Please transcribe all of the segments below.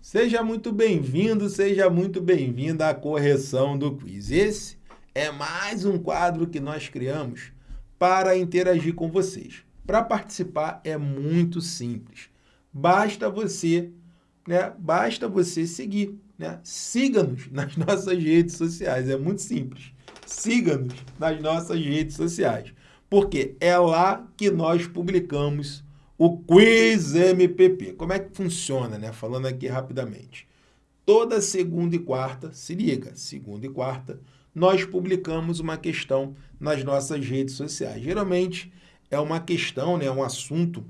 Seja muito bem-vindo, seja muito bem-vinda à correção do quiz. Esse é mais um quadro que nós criamos para interagir com vocês. Para participar é muito simples. Basta você, né? Basta você seguir, né? Siga-nos nas nossas redes sociais, é muito simples. Siga-nos nas nossas redes sociais, porque é lá que nós publicamos o Quiz MPP. Como é que funciona, né? Falando aqui rapidamente. Toda segunda e quarta, se liga, segunda e quarta, nós publicamos uma questão nas nossas redes sociais. Geralmente é uma questão, né, um assunto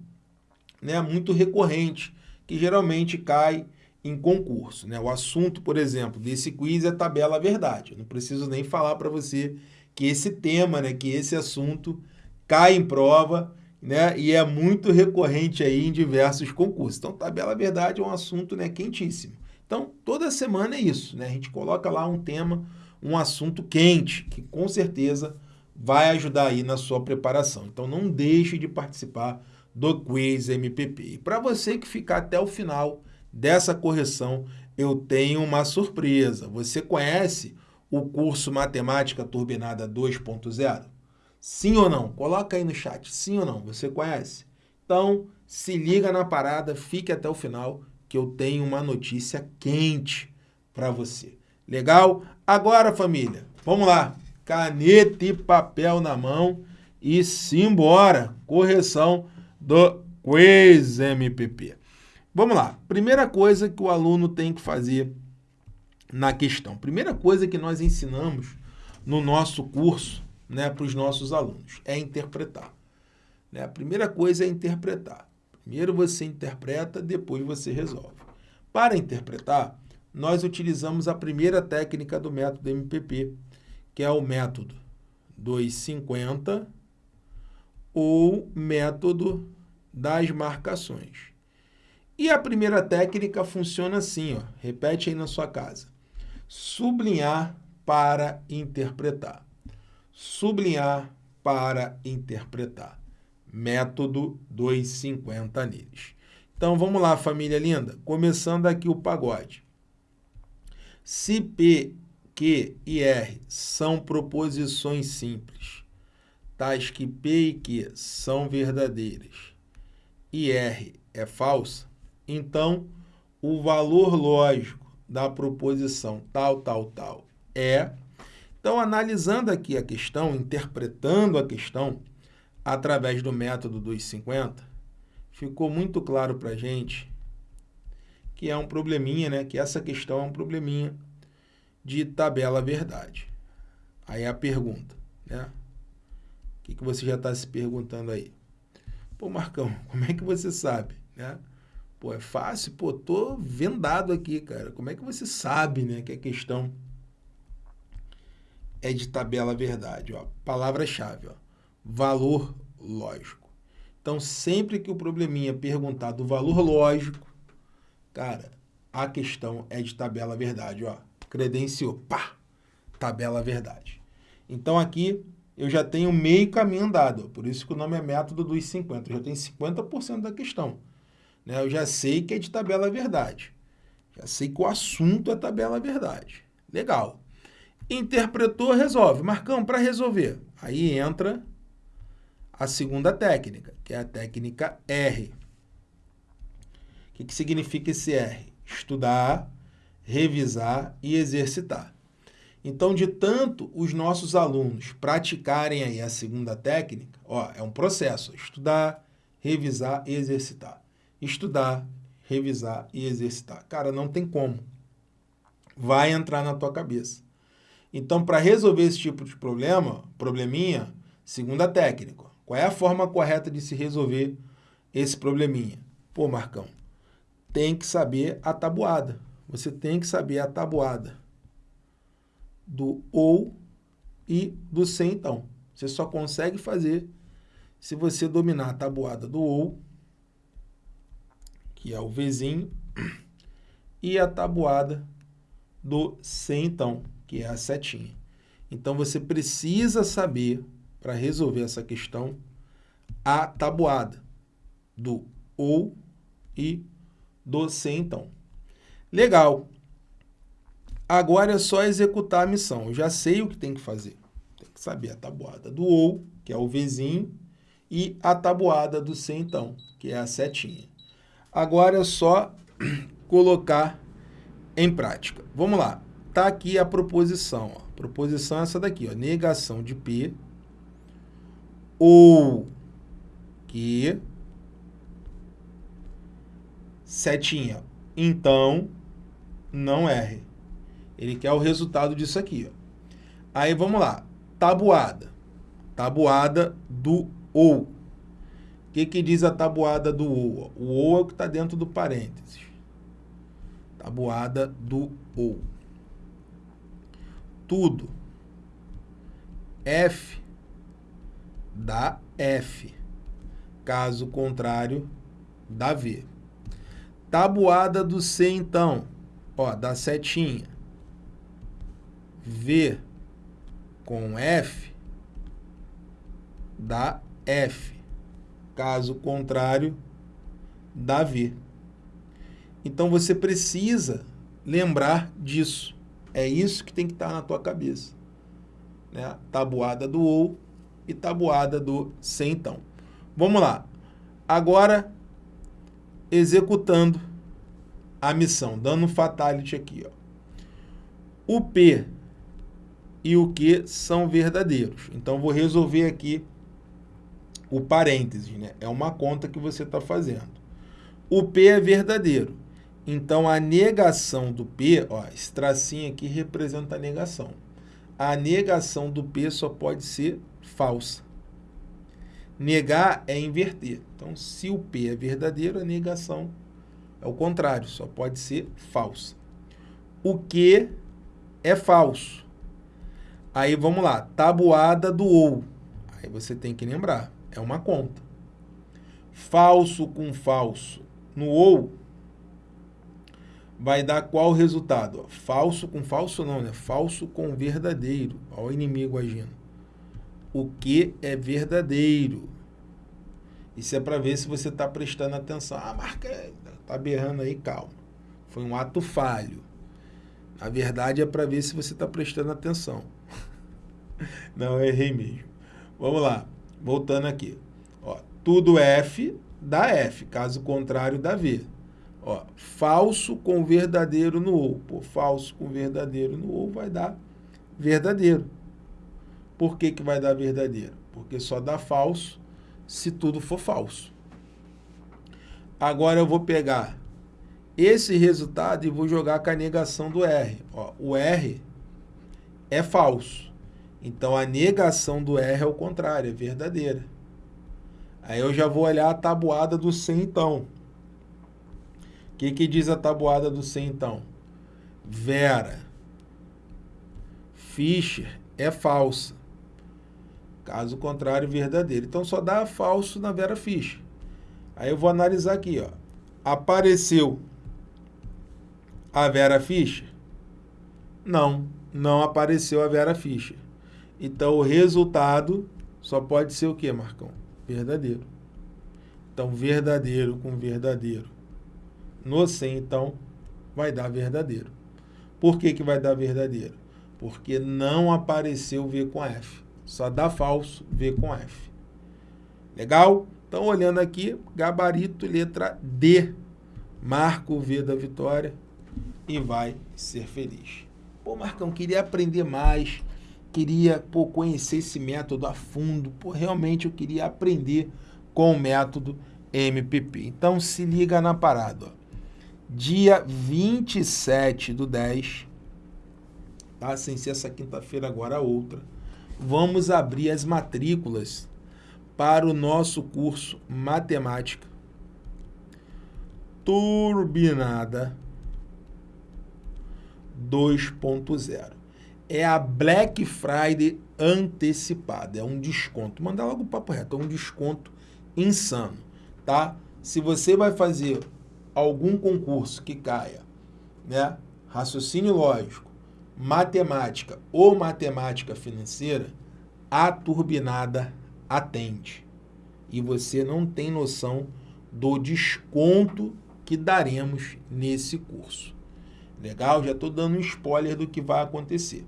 né, muito recorrente, que geralmente cai em concurso. Né? O assunto, por exemplo, desse quiz é tabela verdade. Eu não preciso nem falar para você que esse tema, né, que esse assunto cai em prova né? E é muito recorrente aí em diversos concursos. Então, tabela verdade é um assunto né, quentíssimo. Então, toda semana é isso, né? A gente coloca lá um tema, um assunto quente, que com certeza vai ajudar aí na sua preparação. Então, não deixe de participar do Quiz MPP. E para você que ficar até o final dessa correção, eu tenho uma surpresa. Você conhece o curso Matemática Turbinada 2.0? Sim ou não? Coloca aí no chat, sim ou não? Você conhece? Então, se liga na parada, fique até o final, que eu tenho uma notícia quente para você. Legal? Agora, família, vamos lá. Caneta e papel na mão e simbora. Correção do Quiz MPP. Vamos lá. Primeira coisa que o aluno tem que fazer na questão. Primeira coisa que nós ensinamos no nosso curso né, para os nossos alunos, é interpretar. Né? A primeira coisa é interpretar. Primeiro você interpreta, depois você resolve. Para interpretar, nós utilizamos a primeira técnica do método MPP, que é o método 250 ou método das marcações. E a primeira técnica funciona assim, ó, repete aí na sua casa. Sublinhar para interpretar sublinhar para interpretar. Método 250 neles. Então, vamos lá, família linda. Começando aqui o pagode. Se P, Q e R são proposições simples, tais que P e Q são verdadeiras e R é falsa, então o valor lógico da proposição tal, tal, tal é então, analisando aqui a questão, interpretando a questão através do método dos 50, ficou muito claro para a gente que é um probleminha, né? que essa questão é um probleminha de tabela verdade. Aí a pergunta, né? O que, que você já está se perguntando aí? Pô, Marcão, como é que você sabe, né? Pô, é fácil, pô, tô vendado aqui, cara. Como é que você sabe, né, que a questão é de tabela verdade. Palavra-chave, valor lógico. Então, sempre que o probleminha perguntar do valor lógico, cara, a questão é de tabela verdade. Ó. Credenciou, pá, tabela verdade. Então, aqui eu já tenho meio caminho andado. Por isso que o nome é método dos 50. Eu já tenho 50% da questão. Né? Eu já sei que é de tabela verdade. Já sei que o assunto é tabela verdade. Legal. Interpretou, resolve. Marcão, para resolver. Aí entra a segunda técnica, que é a técnica R. O que, que significa esse R? Estudar, revisar e exercitar. Então, de tanto os nossos alunos praticarem aí a segunda técnica, ó, é um processo, estudar, revisar e exercitar. Estudar, revisar e exercitar. Cara, não tem como. Vai entrar na tua cabeça. Então, para resolver esse tipo de problema, probleminha, segunda técnica. Qual é a forma correta de se resolver esse probleminha? Pô, Marcão, tem que saber a tabuada. Você tem que saber a tabuada do ou e do sem, então. Você só consegue fazer se você dominar a tabuada do ou, que é o Vzinho, e a tabuada do sem, então que é a setinha. Então, você precisa saber, para resolver essa questão, a tabuada do ou e do se, então. Legal. Agora é só executar a missão. Eu já sei o que tem que fazer. Tem que saber a tabuada do OU, que é o Vzinho, e a tabuada do C, então, que é a setinha. Agora é só colocar em prática. Vamos lá. Está aqui a proposição. Ó. Proposição é essa daqui. Ó. Negação de P ou que setinha. Então, não erre. Ele quer o resultado disso aqui. Ó. Aí, vamos lá. Tabuada. Tabuada do ou. O que, que diz a tabuada do ou? O ou é o que está dentro do parênteses. Tabuada do ou. Tudo. F dá F. Caso contrário, dá V. Tabuada do C, então, ó, dá setinha. V com F dá F. Caso contrário, dá V. Então você precisa lembrar disso. É isso que tem que estar na tua cabeça. Né? Tabuada do OU e tabuada do C, então. Vamos lá. Agora, executando a missão, dando um fatality aqui. Ó. O P e o Q são verdadeiros. Então, vou resolver aqui o parênteses, né? É uma conta que você está fazendo. O P é verdadeiro. Então, a negação do P, ó, esse tracinho aqui representa a negação. A negação do P só pode ser falsa. Negar é inverter. Então, se o P é verdadeiro, a negação é o contrário, só pode ser falsa. O que é falso? Aí vamos lá, tabuada do ou. Aí você tem que lembrar, é uma conta. Falso com falso no ou vai dar qual resultado? Falso com falso não, né? Falso com verdadeiro. Olha o inimigo agindo. O que é verdadeiro. Isso é para ver se você está prestando atenção. Ah, marca, tá berrando aí, calma. Foi um ato falho. Na verdade é para ver se você está prestando atenção. Não, errei mesmo. Vamos lá, voltando aqui. Ó, tudo F dá F, caso contrário dá V. Ó, falso com verdadeiro no ou. Pô, falso com verdadeiro no ou vai dar verdadeiro. Por que, que vai dar verdadeiro? Porque só dá falso se tudo for falso. Agora eu vou pegar esse resultado e vou jogar com a negação do R. Ó, o R é falso. Então, a negação do R é o contrário, é verdadeira. Aí eu já vou olhar a tabuada do C, então. O que, que diz a tabuada do C, então? Vera Fischer é falsa. Caso contrário, verdadeiro. Então, só dá falso na Vera Fischer. Aí eu vou analisar aqui. Ó. Apareceu a Vera Fischer? Não, não apareceu a Vera Fischer. Então, o resultado só pode ser o que, Marcão? Verdadeiro. Então, verdadeiro com verdadeiro. No 100, então, vai dar verdadeiro. Por que, que vai dar verdadeiro? Porque não apareceu V com F. Só dá falso V com F. Legal? Então, olhando aqui, gabarito, letra D. Marca o V da vitória e vai ser feliz. Pô, Marcão, queria aprender mais queria pô, conhecer esse método a fundo, pô, realmente eu queria aprender com o método MPP. Então se liga na parada. Ó. Dia 27 do 10, tá? sem ser essa quinta-feira, agora a outra, vamos abrir as matrículas para o nosso curso Matemática Turbinada 2.0 é a Black Friday antecipada, é um desconto. Mandar logo o papo reto, é um desconto insano, tá? Se você vai fazer algum concurso que caia, né? Raciocínio lógico, matemática ou matemática financeira, a turbinada atende. E você não tem noção do desconto que daremos nesse curso. Legal? Já estou dando um spoiler do que vai acontecer.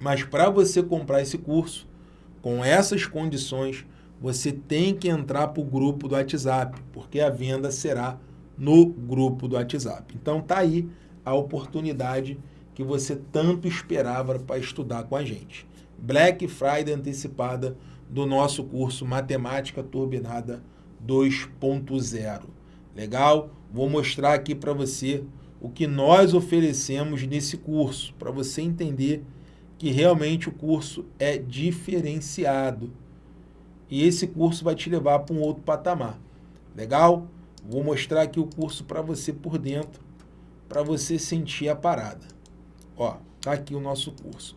Mas para você comprar esse curso, com essas condições, você tem que entrar para o grupo do WhatsApp, porque a venda será no grupo do WhatsApp. Então tá aí a oportunidade que você tanto esperava para estudar com a gente. Black Friday antecipada do nosso curso Matemática Turbinada 2.0. Legal? Vou mostrar aqui para você o que nós oferecemos nesse curso, para você entender que realmente o curso é diferenciado. E esse curso vai te levar para um outro patamar. Legal? Vou mostrar aqui o curso para você por dentro, para você sentir a parada. Ó, tá aqui o nosso curso.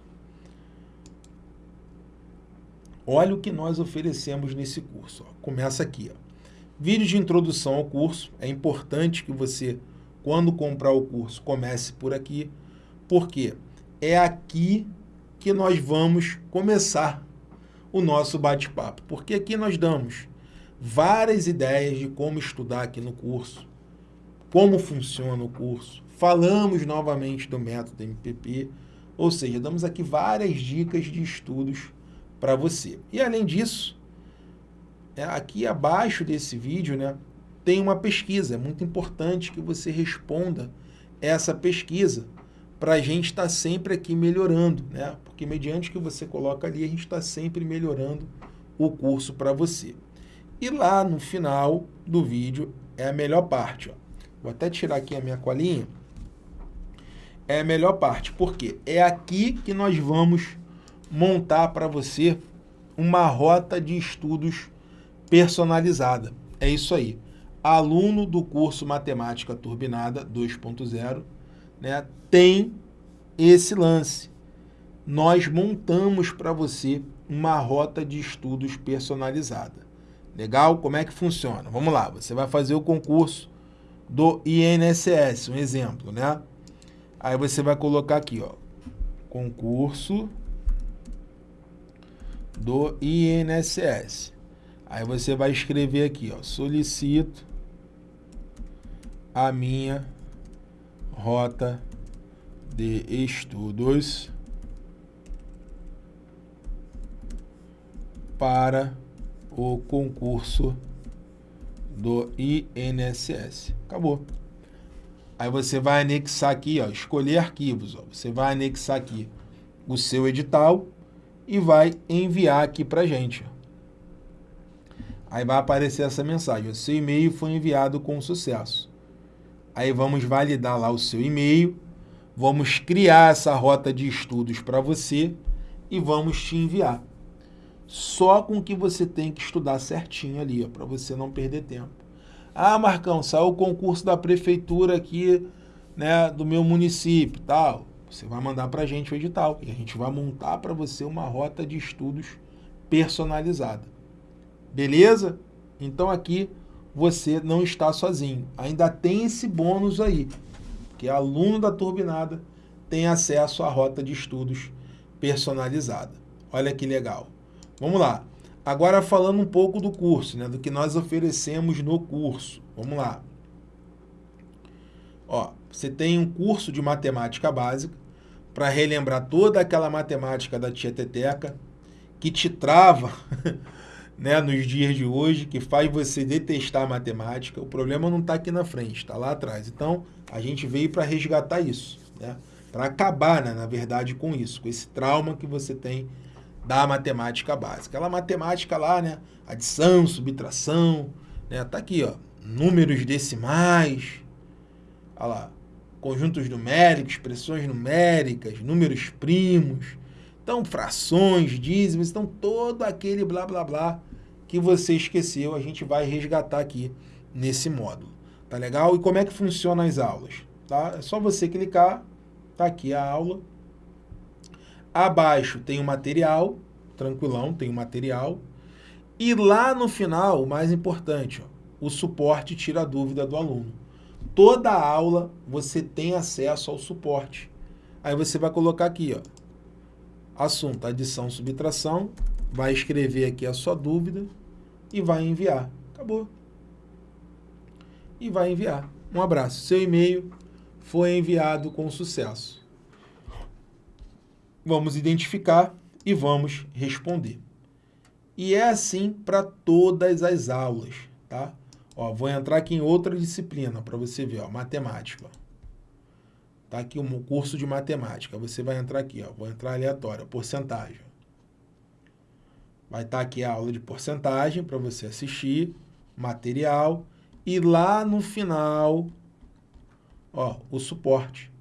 Olha o que nós oferecemos nesse curso. Ó. Começa aqui. Ó. Vídeo de introdução ao curso. É importante que você quando comprar o curso, comece por aqui, porque é aqui que nós vamos começar o nosso bate-papo, porque aqui nós damos várias ideias de como estudar aqui no curso, como funciona o curso, falamos novamente do método MPP, ou seja, damos aqui várias dicas de estudos para você. E além disso, é, aqui abaixo desse vídeo, né, tem uma pesquisa. É muito importante que você responda essa pesquisa para a gente estar tá sempre aqui melhorando, né? Porque mediante que você coloca ali, a gente está sempre melhorando o curso para você. E lá no final do vídeo é a melhor parte. Ó. Vou até tirar aqui a minha colinha. É a melhor parte, porque é aqui que nós vamos montar para você uma rota de estudos personalizada. É isso aí aluno do curso Matemática Turbinada 2.0, né, tem esse lance. Nós montamos para você uma rota de estudos personalizada. Legal? Como é que funciona? Vamos lá, você vai fazer o concurso do INSS, um exemplo, né? Aí você vai colocar aqui, ó, concurso do INSS. Aí você vai escrever aqui, ó, solicito a minha rota de estudos para o concurso do INSS. Acabou. Aí você vai anexar aqui, ó, escolher arquivos. Ó. Você vai anexar aqui o seu edital e vai enviar aqui para gente. Aí vai aparecer essa mensagem. O seu e-mail foi enviado com sucesso. Aí vamos validar lá o seu e-mail, vamos criar essa rota de estudos para você e vamos te enviar. Só com que você tem que estudar certinho ali, para você não perder tempo. Ah, Marcão, saiu o concurso da prefeitura aqui, né, do meu município, tal. Você vai mandar para a gente o edital e a gente vai montar para você uma rota de estudos personalizada. Beleza? Então aqui você não está sozinho. Ainda tem esse bônus aí, que aluno da Turbinada tem acesso à rota de estudos personalizada. Olha que legal. Vamos lá. Agora falando um pouco do curso, né, do que nós oferecemos no curso. Vamos lá. Ó, você tem um curso de matemática básica para relembrar toda aquela matemática da tia Teteca que te trava né, nos dias de hoje, que faz você detestar a matemática. O problema não está aqui na frente, está lá atrás. Então, a gente veio para resgatar isso, né? para acabar, né, na verdade, com isso, com esse trauma que você tem da matemática básica. Aquela matemática lá, né, adição, subtração, né, tá aqui, ó, números decimais, olha lá, conjuntos numéricos, expressões numéricas, números primos, então, frações, dízimos, então todo aquele blá blá blá que você esqueceu, a gente vai resgatar aqui nesse módulo. Tá legal? E como é que funcionam as aulas? Tá? É só você clicar, tá aqui a aula. Abaixo tem o material, tranquilão, tem o material. E lá no final, o mais importante, ó, o suporte tira a dúvida do aluno. Toda aula você tem acesso ao suporte. Aí você vai colocar aqui, ó, assunto adição, subtração, vai escrever aqui a sua dúvida e vai enviar. Acabou. E vai enviar. Um abraço. Seu e-mail foi enviado com sucesso. Vamos identificar e vamos responder. E é assim para todas as aulas, tá? Ó, vou entrar aqui em outra disciplina para você ver, ó, matemática. Tá aqui um curso de matemática. Você vai entrar aqui, ó, vou entrar aleatório, porcentagem. Vai estar tá aqui a aula de porcentagem para você assistir, material e lá no final, ó, o suporte.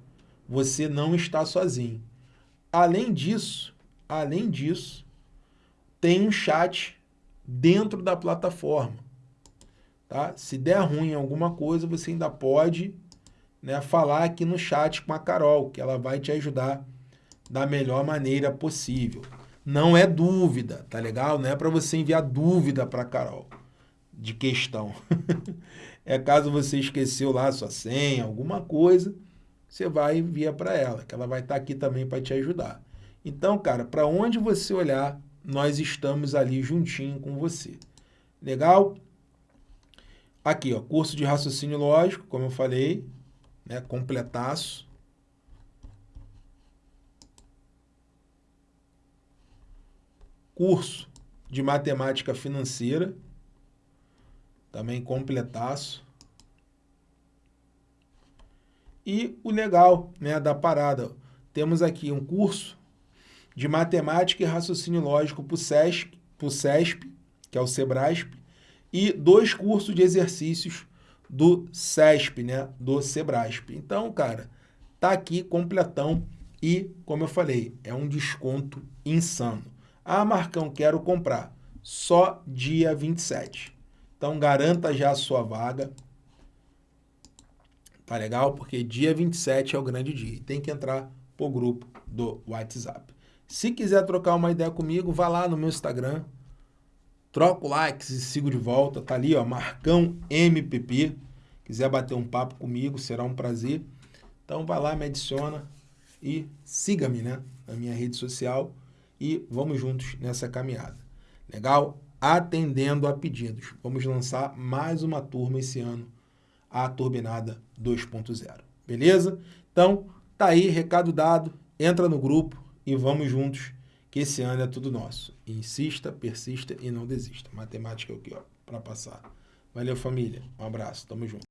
Você não está sozinho. Além disso, além disso, tem um chat dentro da plataforma. Tá? Se der ruim em alguma coisa, você ainda pode né, falar aqui no chat com a Carol, que ela vai te ajudar da melhor maneira possível. Não é dúvida, tá legal? Não é para você enviar dúvida para a Carol de questão. é caso você esqueceu lá a sua senha, alguma coisa, você vai enviar para ela, que ela vai estar tá aqui também para te ajudar. Então, cara, para onde você olhar, nós estamos ali juntinho com você. Legal? Aqui, ó, curso de raciocínio lógico, como eu falei, né, completaço. Curso de matemática financeira, também completaço. E o legal né, da parada, temos aqui um curso de Matemática e Raciocínio Lógico para o CESP, que é o SEBRASP, e dois cursos de exercícios do CESP, né, do SEBRASP. Então, cara, tá aqui completão e, como eu falei, é um desconto insano. Ah, Marcão, quero comprar. Só dia 27. Então, garanta já a sua vaga. Tá legal? Porque dia 27 é o grande dia. Tem que entrar pro grupo do WhatsApp. Se quiser trocar uma ideia comigo, vá lá no meu Instagram, troca o like e sigo de volta. Tá ali, ó, Marcão MPP. Quiser bater um papo comigo, será um prazer. Então vai lá, me adiciona e siga-me, né, na minha rede social e vamos juntos nessa caminhada. Legal? Atendendo a pedidos. Vamos lançar mais uma turma esse ano, a Turbinada 2.0. Beleza? Então, tá aí, recado dado. Entra no grupo, e vamos juntos, que esse ano é tudo nosso. Insista, persista e não desista. Matemática é o que, ó, para passar. Valeu, família. Um abraço. Tamo junto.